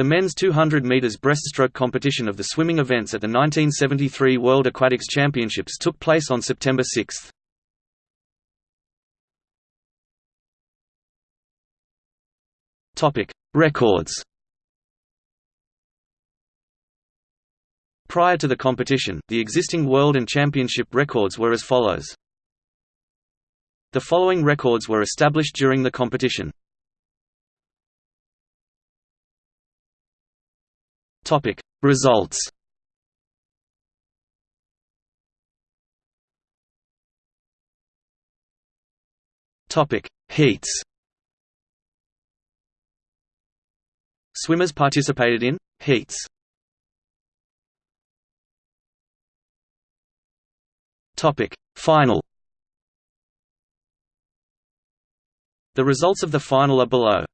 The men's 200 meters breaststroke competition of the swimming events at the 1973 World Aquatics Championships took place on September 6. Topic: Records. Prior to the competition, the existing world and championship records were as follows. The following records were established during the competition. Topic. Results. Topic. Heats. Swimmers participated in heats. Topic. Final. The results of the final are below.